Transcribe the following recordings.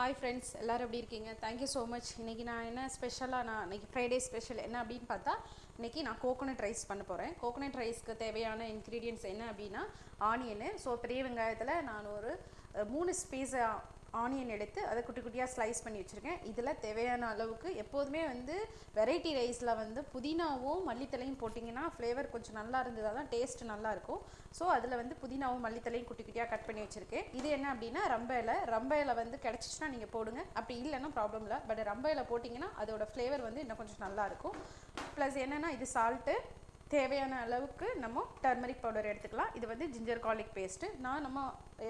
Hi friends எல்லோரும் எப்படி இருக்கீங்க? தேங்க்யூ ஸோ மச் இன்றைக்கி நான் என்ன ஸ்பெஷலாக நான் இன்றைக்கி ஃப்ரைடே ஸ்பெஷல் என்ன அப்படின்னு பார்த்தா இன்றைக்கி நான் கோகோனட் ரைஸ் பண்ண போகிறேன் கோகோனட் ரைஸ்க்கு தேவையான இன்க்ரீடியன்ட்ஸ் என்ன அப்படின்னா ஆனியனு ஸோ பெரிய வெங்காயத்தில் நான் ஒரு மூணு ஸ்பீஸாக ஆனியன் எடுத்து அதை குட்டி குட்டியாக ஸ்லைஸ் பண்ணி வச்சுருக்கேன். இதில் தேவையான அளவுக்கு எப்போதுமே வந்து வெரைட்டி ரைஸில் வந்து புதினாவும் மல்லித்தலையும் போட்டிங்கன்னா ஃப்ளேவர் கொஞ்சம் நல்லா இருந்ததாக தான் டேஸ்ட் நல்லாயிருக்கும் ஸோ அதில் வந்து புதினாவும் மல்லித்தலையும் குட்டி குட்டியாக கட் பண்ணி வச்சுருக்கேன். இது என்ன அப்படின்னா ரம்ப இலை. ரம்ப இலை வந்து கிடச்சிச்சின்னா நீங்கள் போடுங்க. அப்படி இல்லைன்னா ப்ராப்ளம் இல்லை. பட் ரம்ப இலை போட்டிங்கன்னா அதோட ஃப்ளேவர் வந்து இன்னும் கொஞ்சம் நல்லாயிருக்கும் ப்ளஸ் என்னென்னா இது சால்ட்டு தேவையான அளவுக்கு நம்ம டர்மரிக் பவுடர் எடுத்துக்கலாம். இது வந்து ஜிஞ்சர் கார்லிக் பேஸ்ட்டு நான் நம்ம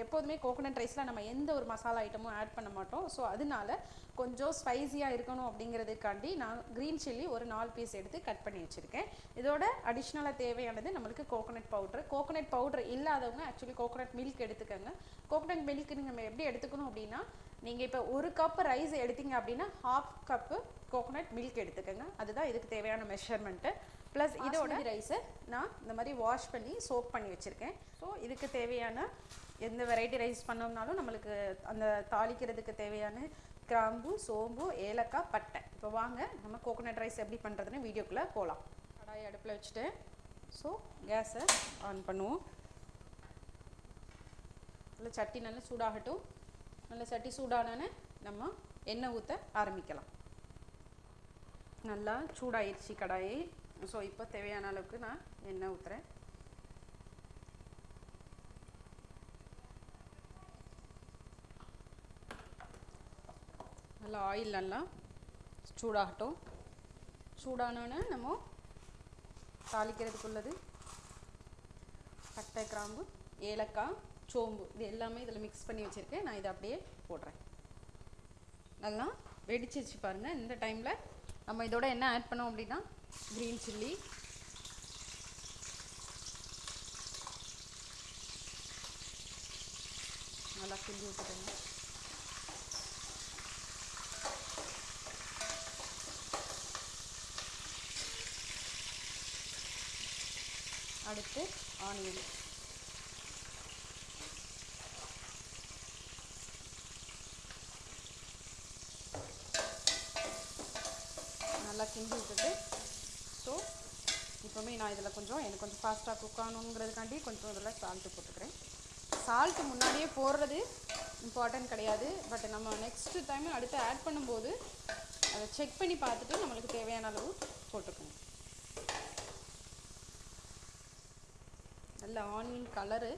எப்போதுமே கோகோனட் ரைஸில் நம்ம எந்த ஒரு மசாலா ஐட்டமும் ஆட் பண்ண மாட்டோம். ஸோ அதனால கொஞ்சம் ஸ்பைஸியாக இருக்கணும் அப்படிங்கிறதுக்காண்டி நான் க்ரீன் சில்லி ஒரு நாலு பீஸ் எடுத்து கட் பண்ணி வச்சுருக்கேன். இதோட அடிஷ்னலாக தேவையானது நம்மளுக்கு கோகோனட் பவுட்ரு கோகோனட் பவுடர் இல்லாதவங்க ஆக்சுவலி கோகோனட் மில்க் எடுத்துக்கோங்க. கோகோனட் மில்க் நம்ம எப்படி எடுத்துக்கணும் அப்படின்னா நீங்கள் இப்போ ஒரு கப் ரைஸ் எடுத்தீங்க அப்படின்னா ஹாஃப் கப்பு கோகோனட் மில்க் எடுத்துக்கோங்க. அதுதான் இதுக்கு தேவையான மெஷர்மெண்ட்டு ப்ளஸ் இதோட ரைஸை நான் இந்த மாதிரி வாஷ் பண்ணி சோப் பண்ணி வச்சுருக்கேன். ஸோ இதுக்கு தேவையான எந்த வெரைட்டி ரைஸ் பண்ணோம்னாலும் நம்மளுக்கு அந்த தாளிக்கிறதுக்கு தேவையான கிராம்பு சோம்பு ஏலக்காய் பட்டை. இப்போ வாங்க நம்ம கோகோனட் ரைஸ் எப்படி பண்ணுறதுன்னு வீடியோக்குள்ளே போகலாம் கடாயை அடுப்பில் வச்சுட்டு ஸோ கேஸை ஆன் பண்ணுவோம். நல்லா சட்டி நல்லா சூடாகட்டும். நல்லா சட்டி சூடானோன்னு நம்ம எண்ணெய் ஊற்ற ஆரம்பிக்கலாம். நல்லா சூடாயிருச்சு கடாயி. ஸோ இப்போ தேவையான அளவுக்கு நான் எண்ணெய் ஊற்றுறேன் நல்லா ஆயில் நல்லா சூடாகட்டும். சூடானோன்னு நம்ம தாளிக்கிறதுக்குள்ளது பட்டை கிராம்பு ஏலக்காய் சோம்பு இது எல்லாமே இதில் மிக்ஸ் பண்ணி வச்சுருக்கேன். நான் இதை அப்படியே போடுறேன். நல்லா வெடிச்சிருச்சு பாருங்கள் இந்த டைமில் நம்ம இதோட என்ன ஆட் பண்ணோம் அப்படின்னா க்ரீன் சில்லி நல்லா கிண்டி விட்டுக்கோங்க. அடுத்து ஆனியன். நல்லா கிண்டி விட்டுட்டு இப்போவுமே நான் இதில் கொஞ்சம் எனக்கு கொஞ்சம் ஃபாஸ்ட்டாக குக் ஆகணுங்கிறதுக்காண்டி கொஞ்சம் இதில் சால்ட்டு போட்டுக்கிறேன். சால்ட்டு முன்னாடியே போடுறது இம்பார்ட்டன்ட் கிடையாது. பட் நம்ம நெக்ஸ்ட்டு டைம் அடுத்து ஆட் பண்ணும்போது அதை செக் பண்ணி பார்த்துட்டு நம்மளுக்கு தேவையான அளவு போட்டுக்கணும். நல்ல ஆனியன் கலரு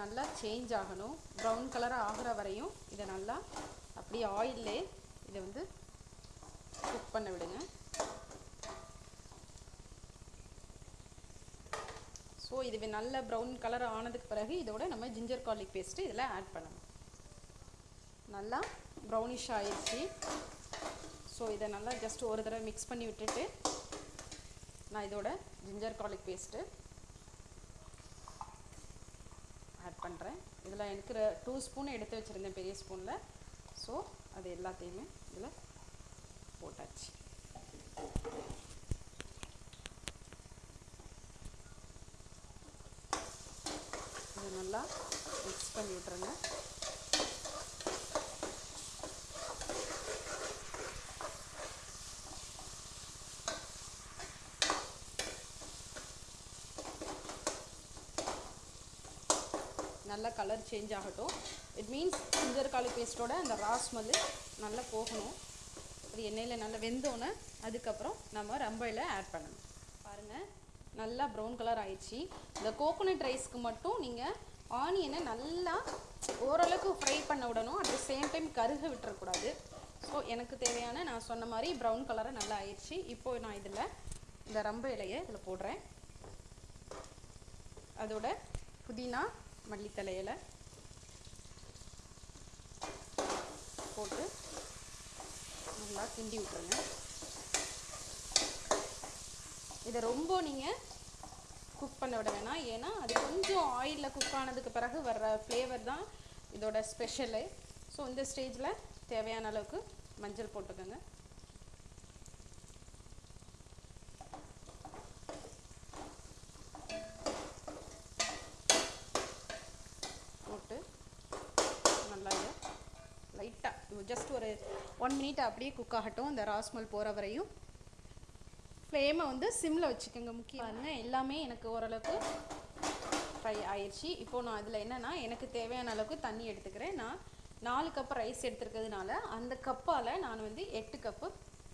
நல்லா சேஞ்ச் ஆகணும். ப்ரௌன் கலராக ஆகிற வரையும் இதை நல்லா அப்படியே ஆயிலே இதை வந்து குக் பண்ண விடுங்க. ஸோ இது நல்ல ப்ரௌன் கலர் ஆனதுக்கு பிறகு இதோட நம்ம ஜிஞ்சர் கார்லிக் பேஸ்ட்டு இதில் ஆட் பண்ணணும். நல்லா ப்ரௌனிஷ் ஆயிடுச்சு ஸோ இதை நல்லா ஜஸ்ட் ஒரு தடவை மிக்ஸ் பண்ணி விட்டுட்டு நான் இதோட ஜிஞ்சர் கார்லிக் பேஸ்ட்டு ஆட் பண்ணுறேன் இதில் எனக்கு டூ ஸ்பூன் எடுத்து வச்சுருந்தேன் பெரிய ஸ்பூனில் ஸோ அது எல்லாத்தையுமே இதில் போட்டாச்சு. நல்லா மிக்ஸ் பண்ணி விட்ருங்க நல்லா கலர் சேஞ்ச் ஆகட்டும். இட் மீன்ஸ் ஜிஞ்சர் கார்லிக் பேஸ்ட்டோட அந்த ரா ஸ்மெல்லு நல்லா போகணும். அது எண்ணெயில் நல்லா வெந்தோன்னே அதுக்கப்புறம் நம்ம ரம்பையில் ஆட் பண்ணணும். பாருங்கள் நல்லா ப்ரௌன் கலர் ஆயிடுச்சு. இந்த கோகோனட் ரைஸ்க்கு மட்டும் நீங்கள் ஆனியனை நல்லா ஓரளவுக்கு ஃப்ரை பண்ண விடணும். அட் த சேம் டைம் கருக விட்டுறக்கூடாது. ஸோ எனக்கு தேவையான நான் சொன்ன மாதிரி ப்ரௌன் கலரை நல்லா ஆயிடுச்சு. இப்போது நான் இதில் இந்த ரம்ப இலையை இதில் போடுறேன். அதோட புதினா மல்லித்தலை இலை போட்டு நல்லா கிண்டி விட்டுருங்க. இதை ரொம்ப நீங்கள் குக் பண்ண விட வேணாம். ஏன்னா அது கொஞ்சம் ஆயிலில் குக் ஆனதுக்கு பிறகு வர்ற ஃப்ளேவர் தான் இதோட ஸ்பெஷலு ஸோ இந்த ஸ்டேஜில் தேவையான அளவுக்கு மஞ்சள் போட்டுக்கோங்க. போட்டு நல்லா லைட்டாக ஜஸ்ட் ஒரு ஒன் மினிட் அப்படியே குக் ஆகட்டும். இந்த ராஸ்மல் போகிற வரையும் ஃப்ளேமை வந்து சிம்மில் வச்சுக்கோங்க முக்கியம். பாருங்க எல்லாமே எனக்கு ஓரளவுக்கு ஃப்ரை ஆயிடுச்சு இப்போது நான் அதில் என்னென்னா எனக்கு தேவையான அளவுக்கு தண்ணி எடுத்துக்கிறேன். நான் நாலு கப் ரைஸ் எடுத்துருக்கிறதுனால அந்த கப்பால் நான் வந்து எட்டு கப்பு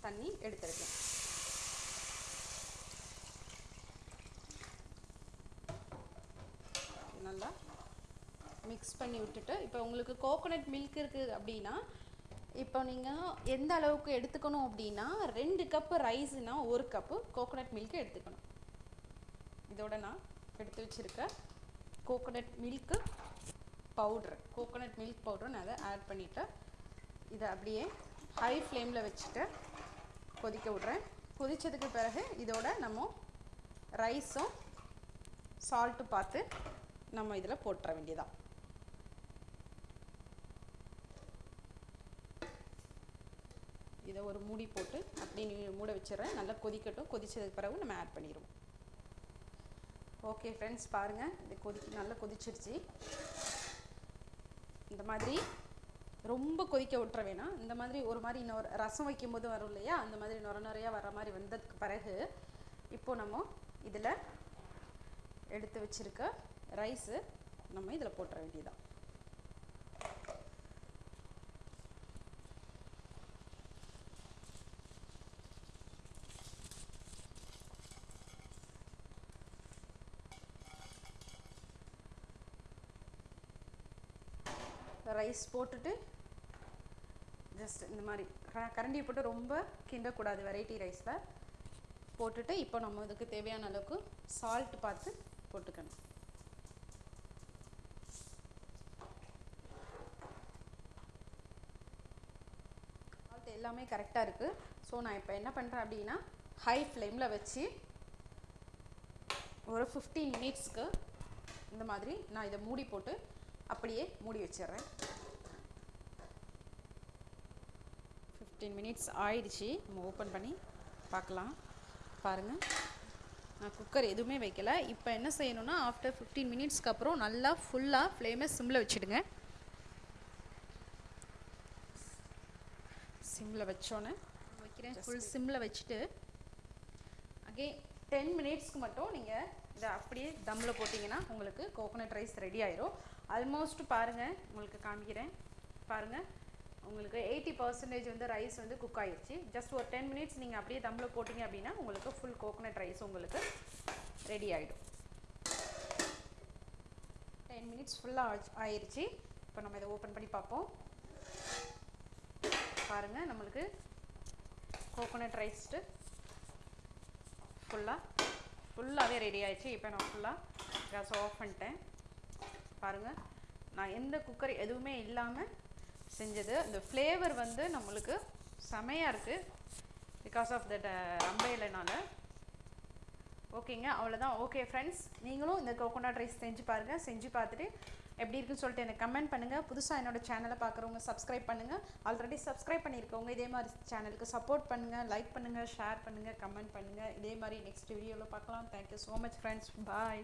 தண்ணி எடுத்துருக்கேன். நல்லா மிக்ஸ் பண்ணி விட்டுட்டு இப்போ உங்களுக்கு கோகோனட் மில்க் இருக்குது அப்படின்னா இப்போ நீங்கள் எந்த அளவுக்கு எடுத்துக்கணும் அப்படின்னா ரெண்டு கப்பு ரைஸ்னா ஒரு கப்பு கோகோனட் மில்க் எடுத்துக்கணும். இதோட நான் எடுத்து வச்சுருக்க coconut milk powder coconut milk powder நான் அதை ஆட் பண்ணிவிட்டு இதை அப்படியே ஹை ஃப்ளேமில் வச்சுட்டு கொதிக்க விட்றேன். கொதித்ததுக்கு பிறகு இதோட நம்ம ரைஸும் சால்ட்டு பார்த்து நம்ம இதில் போட்டுற வேண்டியதான் இதை ஒரு மூடி போட்டு அப்படி நீ மூட வச்சிடுறேன். நல்லா கொதிக்கட்டும். கொதிச்சதுக்கு பிறகு நம்ம ஆட் பண்ணிடுவோம். ஓகே ஃப்ரெண்ட்ஸ் பாருங்கள் இது கொதிக்க நல்லா கொதிச்சிருச்சு. இந்த மாதிரி ரொம்ப கொதிக்க விட்டுற வேணாம். இந்த மாதிரி ஒரு மாதிரி இன்னொரு ரசம் வைக்கும்போது வரும் இல்லையா? அந்த மாதிரி நுர நுறையாக வர மாதிரி வந்ததுக்கு பிறகு இப்போ நம்ம இதில் எடுத்து வச்சிருக்க ரைஸு நம்ம இதில் போட்டுற வேண்டியதான் ரைஸ் போட்டுட்டு ஜஸ்ட் இந்த மாதிரி க- கரண்டியை போட்டு ரொம்ப கிண்டக்கூடாது வெரைட்டி ரைஸில் போட்டுட்டு இப்போ நம்ம இதுக்கு தேவையான அளவுக்கு சால்ட் பார்த்து போட்டுக்கணும். சால்ட் எல்லாமே கரெக்டாக இருக்குது ஸோ நான் இப்போ என்ன பண்ணுறேன் அப்படின்னா ஹை ஃப்ளேமில் வச்சு ஒரு ஃபிஃப்டீன் மினிட்ஸ்க்கு இந்த மாதிரி நான் இதை மூடி போட்டு அப்படியே மூடி வச்சிடுறேன். ஃபிஃப்டீன் மினிட்ஸ் ஆயிடுச்சு. நம்ம ஓப்பன் பண்ணி பார்க்கலாம். பாருங்கள் நான் குக்கர் எதுவுமே வைக்கல. இப்போ என்ன செய்யணும்னா ஆஃப்டர் ஃபிஃப்டீன் மினிட்ஸ்க்கு அப்புறம் நல்லா ஃபுல்லாக ஃப்ளேமை சிம்மில் வச்சுடுங்க. சிம்மில் வச்சோன்னே வைக்கிறேன். ஃபுல் சிம்மில் வச்சுட்டு அகே டென் மினிட்ஸ்க்கு மட்டும் நீங்கள் இதை அப்படியே தம்மில் போட்டிங்கன்னா உங்களுக்கு கோகோனட் ரைஸ் ரெடி ஆயிரும். ஆல்மோஸ்ட் பாருங்கள் உங்களுக்கு காமிக்கிறேன். பாருங்கள் உங்களுக்கு எயிட்டி பர்சன்டேஜ் வந்து ரைஸ் வந்து குக் ஆயிடுச்சு ஜஸ்ட் ஒரு டென் மினிட்ஸ் நீங்கள் அப்படியே தம்மில் போட்டிங்க அப்படின்னா உங்களுக்கு ஃபுல் கோகோனட் ரைஸ் உங்களுக்கு ரெடி ஆகிடும் டென் மினிட்ஸ் ஃபுல்லாக ஆயிடுச்சு இப்போ நம்ம இதை ஓப்பன் பண்ணி பார்ப்போம். பாருங்கள் நம்மளுக்கு கோகோனட் ரைஸ்ட்டு ஃபுல்லாக ஃபுல்லாகவே ரெடி ஆயிடுச்சு. இப்போ நான் ஃபுல்லாக கேஸ் ஆஃப் பண்ணிட்டேன். பாருங்கள் நான் எந்த குக்கர் எதுவுமே இல்லாமல் செஞ்சது. இந்த ஃப்ளேவர் வந்து நம்மளுக்கு செமையாக இருக்குது பிகாஸ் ஆஃப் தட் uh, அம்பைலனால ஓகேங்க அவ்வளோதான் ஓகே ஃப்ரெண்ட்ஸ் நீங்களும் இந்த கோகோனட் ரைஸ் செஞ்சு பாருங்கள் செஞ்சு பார்த்துட்டு எப்படி இருக்குன்னு சொல்லிட்டு எனக்கு கமெண்ட் பண்ணுங்கள் புதுசாக என்னோடய சேனலை பார்க்குறவங்க சப்ஸ்கிரைப் பண்ணுங்கள் ஆல்ரெடி சப்ஸ்கிரைப் பண்ணியிருக்கவங்க இதே மாதிரி சேனலுக்கு சப்போர்ட் பண்ணுங்கள் லைக் பண்ணுங்கள் ஷேர் பண்ணுங்கள் கமெண்ட் பண்ணுங்கள் இதே மாதிரி நெக்ஸ்ட் வீடியோவில் பார்க்கலாம். Thank you so much friends bye